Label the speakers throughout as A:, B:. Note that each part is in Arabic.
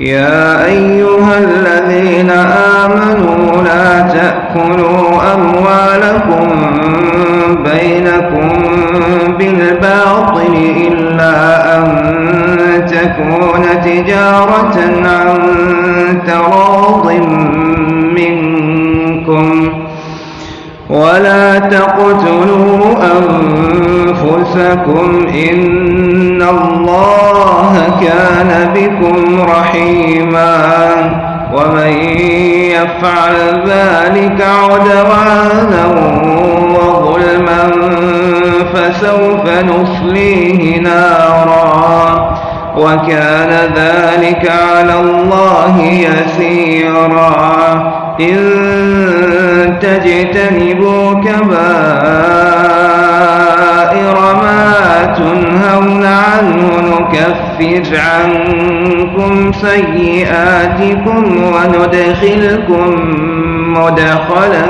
A: يا أيها الذين آمنوا لا تأكلوا أموالكم بينكم بالباطل إلا أن تكون تجارة عن تقتلوا أنفسكم إن الله كان بكم رحيما ومن يفعل ذلك عدوانا وظلما فسوف نصليه نارا وكان ذلك على الله يسيرا إن تجتنبوا كبائر ما تنهون عنه نكفر عنكم سيئاتكم وندخلكم مدخلا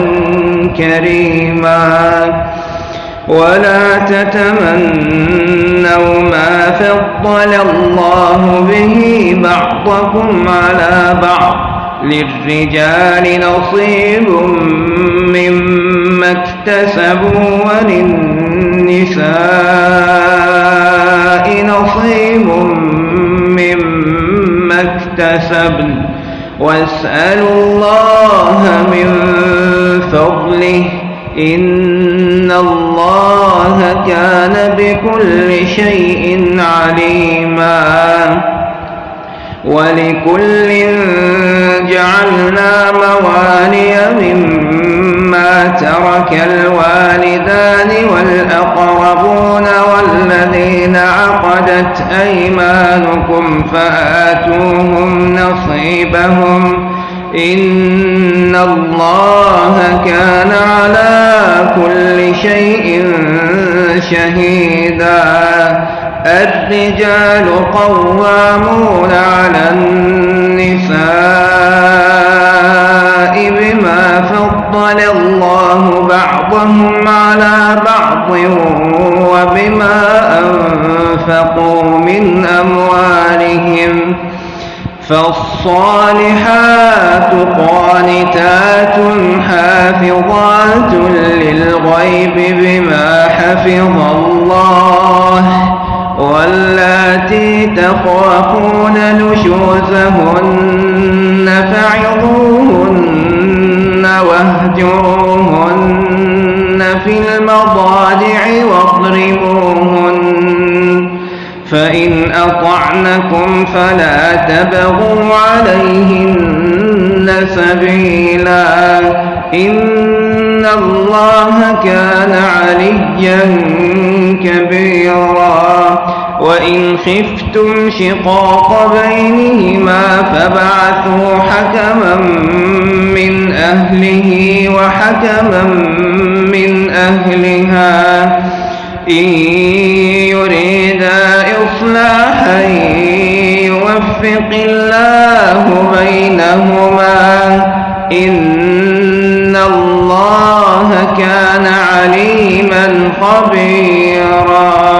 A: كريما. ولا تتمنوا ما فضل الله به بعضكم على بعض. للرجال نصيب مما اكتسبوا وللنساء نصيب مما اكتسبن. واسألوا الله من فضله. إن الله كان بكل شيء عليما. ولكل جعلنا موالي مما ترك الوالدان والأقربون والذين عقدت أيمانكم فآتوهم نصيبهم. إن الله كان على كل شيء شهيداً الرجال قوامون على النساء بما فضل الله بعضهم على بعض وبما أنفقوا من أموالهم فالصالحات قانتات حافظات للغيب بما حفظ الله تخافون نشوزهن فعظوهن واهجروهن في المضاجع واضربوهن فإن أطعنكم فلا تبغوا عليهن سبيلا إن الله كان عليا كبيرا وإن خفتم شقاق بينهما فبعثوا حكما من أهله وحكما من أهلها. إن يريدا إصلاحا يوفق الله بينهما. إن الله كان عليما خبيرا.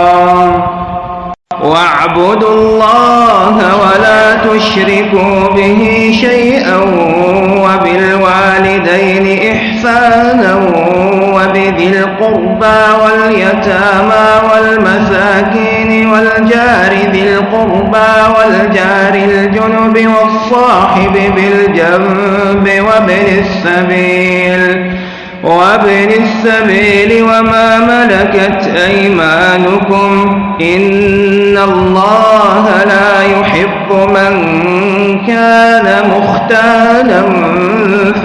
A: واعبدوا الله ولا تشركوا به شيئا وبالوالدين إحسانا وبذي القربى واليتامى والمساكين والجار ذي القربى والجار الجنب والصاحب بالجنب وابن السبيل وابن السبيل وما ملكت أيمانكم إن الله لا يحب من كان مختالا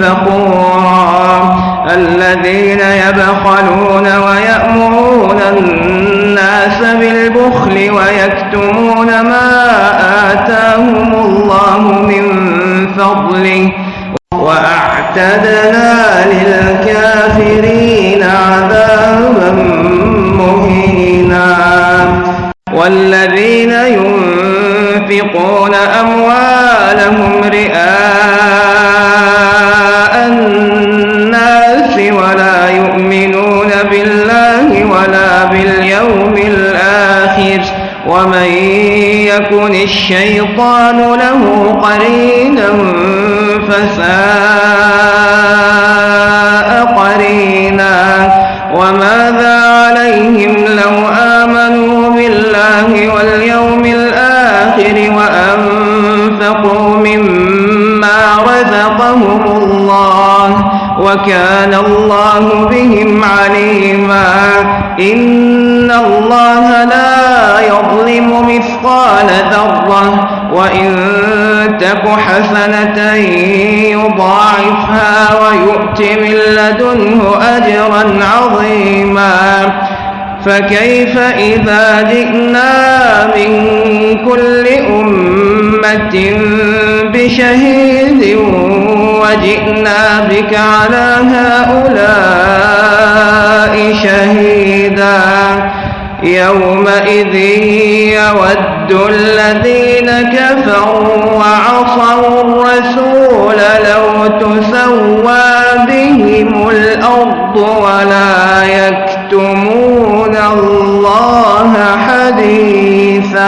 A: فخورا. الذين يبخلون ويأمرون الناس بالبخل ويكتمون ما آتاهم الله من فضله وأعتدنا للكافرين عذابا مهينا. والذين ينفقون أموالهم رئاء الناس ولا يؤمنون بالله ولا باليوم الآخر. ومن يكن الشيطان له قرينا فساء مما رزقهم الله وكان الله بهم عليما. إن الله لا يظلم مثقال ذرة وإن تك حسنة يضاعفها ويؤت من لدنه أجرا عظيما. فكيف إذا جئنا من كل أمة بشهيد وجئنا بك على هؤلاء شهيدا يومئذ يود الذين كفروا وعصوا الرسول لو تسوى بهم الأرض ولا يكفرون